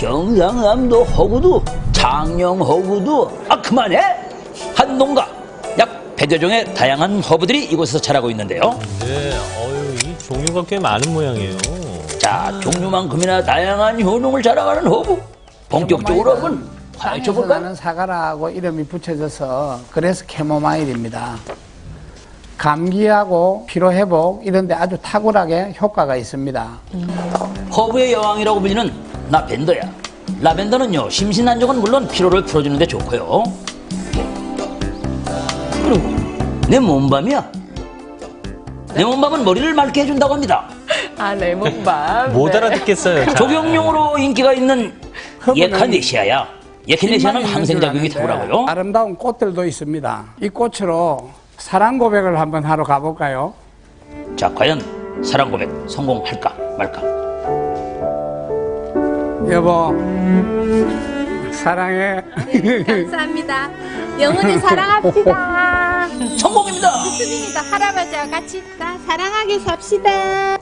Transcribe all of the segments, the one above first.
경상남도 허구도 장령 허구도 아 그만해 한 농가 약 100여 종의 다양한 허브들이 이곳에서 자라고 있는데요 네, 어유 이 종류가 꽤 많은 모양이에요. 자 종류만큼이나 다양한 효능을 자랑하는 허브 본격적으로 한번 파헤쳐 땅에서 볼까요? 나는 사과라고 이름이 붙여져서 그래서 캐모마일입니다. 감기하고 피로 회복 이런 데 아주 탁월하게 효과가 있습니다. 허브의 여왕이라고 불리는 라벤더야. 라벤더는요 심신안정은 물론 피로를 풀어주는 데 좋고요. 그리고 내 몸밤이야. 내 몸밤은 머리를 맑게 해준다고 합니다. 아, 레몬밤. 못 네. 알아듣겠어요. 잘. 조경용으로 인기가 있는 예카네시아야. 예카네시아는 항생작용이 탁월하고요. 아름다운 꽃들도 있습니다. 이 꽃으로 사랑 고백을 한번 하러 가볼까요? 자 과연 사랑 고백 성공할까 말까? 여보, 사랑해. 감사합니다. 영원히 사랑합시다. 성공입니다. 좋습니다. 할아버지와 같이 다 사랑하게 삽시다.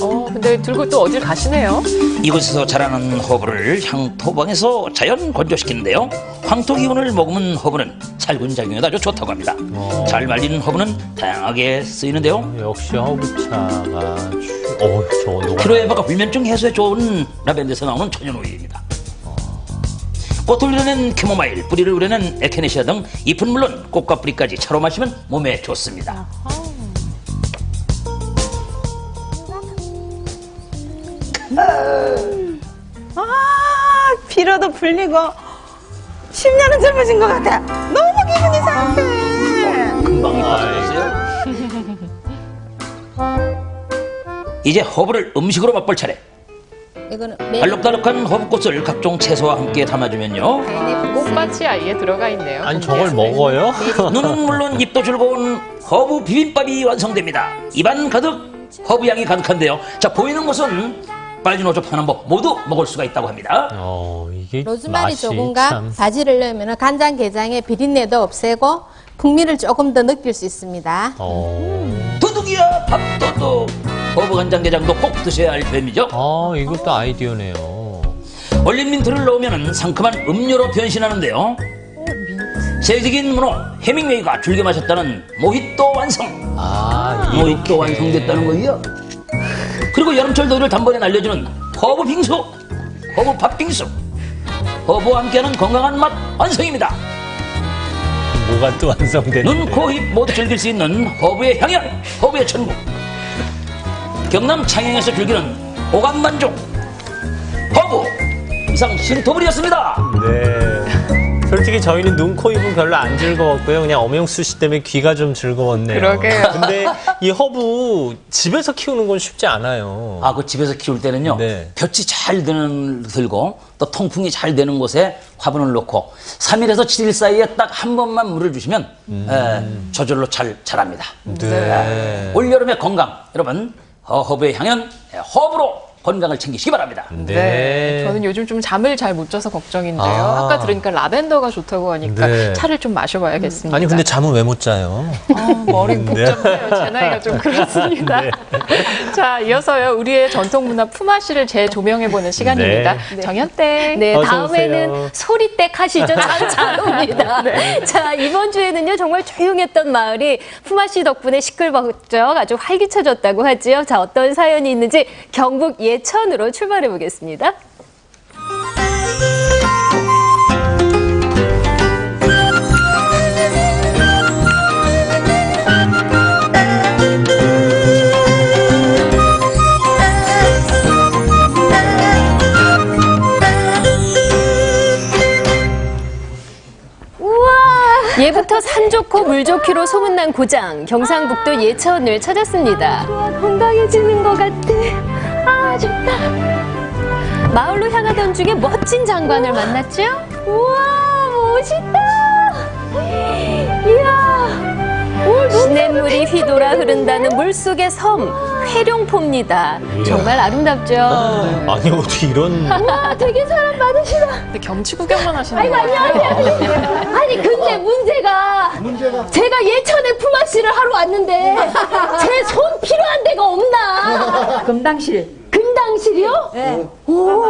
어, 근데 들고 또 어딜 가시네요? 이곳에서 자라는 허브를 향토방에서 자연 건조시키는데요. 황토 기운을 머금은 허브는 살균 작용에 아주 좋다고 합니다. 잘 말린 허브는 다양하게 쓰이는데요. 역시 허브차가 주... 어, 저 노가 피로 회복과 불면증 해소에 좋은 라벤더에서 나오는 천연 오일입니다. 꽃을 우려낸 캐모마일, 뿌리를 우려낸 에키네시아 등 잎은 물론 꽃과 뿌리까지 차로 마시면 몸에 좋습니다. 아, 피로도 풀리고 10년은 젊어진 것 같아. 너무 기분이 상쾌해. 금방 이뻐졌어요. 이제 허브를 음식으로 맛볼 차례. 이거는 알록달록한 허브꽃을 각종 채소와 함께 담아주면요. 꽃밭이 아예 들어가 있네요. 아니 저걸 먹어요? 눈은 물론 입도 즐거운 허브 비빔밥이 완성됩니다. 입안 가득 허브 향이 가득한데요. 자 보이는 곳은 빨진 오초 파남법 모두 먹을 수가 있다고 합니다. 어, 이게 로즈마리 조금과 참... 바지를 넣으면 간장 게장의 비린내도 없애고 풍미를 조금 더 느낄 수 있습니다. 어... 도둑이야 밥도둑 허브 간장 게장도 꼭 드셔야 할 뱀이죠. 아, 이것도 아이디어네요. 얼린 민트를 넣으면 상큼한 음료로 변신하는데요. 세계적인 문호 해밍웨이가 즐겨 마셨다는 모히또 완성. 아, 모히또. 완성됐다는 거예요. 그리고 여름철 더위를 단번에 날려주는 허브 빙수, 허브 팥빙수, 허브와 함께하는 건강한 맛 완성입니다. 뭐가 또 완성되는데. 눈, 코, 입 모두 즐길 수 있는 허브의 향연, 허브의 천국. 경남 창양에서 즐기는 오감 만족, 허브 이상 신토불이었습니다. 네. 솔직히 저희는 눈, 코, 입은 별로 안 즐거웠고요. 그냥 엄영수 씨 때문에 귀가 좀 즐거웠네요. 그러게요. 근데 이 허브 집에서 키우는 건 쉽지 않아요. 아, 그 집에서 키울 때는요. 네. 볕이 잘 드는 들고 또 통풍이 잘 되는 곳에 화분을 놓고 3일에서 7일 사이에 딱 한 번만 물을 주시면 에, 저절로 잘 자랍니다. 네. 올여름의 건강 여러분 어, 허브의 향연 에, 허브로 건강을 챙기시기 바랍니다. 네. 저는 요즘 좀 잠을 잘 못 자서 걱정인데요. 아. 아. 까 들으니까 라벤더가 좋다고 하니까 네. 차를 좀 마셔봐야겠습니다. 아니 근데 잠은 왜 못 자요? 아, 머리 복잡해요. 제 나이가 좀 그렇습니다. 네. 자, 이어서요. 우리의 전통 문화 품앗이를 재조명해보는 시간입니다. 네. 정현땡. 네, 어서 다음에는. 소리댁 하시죠. 참잘 옵니다. 자, 이번 주에는요, 정말 조용했던 마을이 품앗이 덕분에 시끌벅적 아주 활기차졌다고 하지요. 자, 어떤 사연이 있는지 경북 예 천으로 출발해 보겠습니다. 예부터 산 좋고 물 좋기로 소문난 고장 경상북도 예천을 찾았습니다. 건강해지는 것 같아. 아 좋다. 마을로 향하던 중에 멋진 장관을 만났죠. 우와 멋있다. 이야. 시냇물이 휘돌아 흐른다는 물속의 섬 회룡포입니다. 정말 아름답죠. 아니 어떻게 이런 와 되게 사람 많으시다. 근데 경치 구경만 하시는 거예요? 안녕하세요. 아니 근데 문제가 제가 예천에 품앗이를 하러 왔는데 제 손 필요한 데가 없나? 금당실. 금당실이요? 네. 오.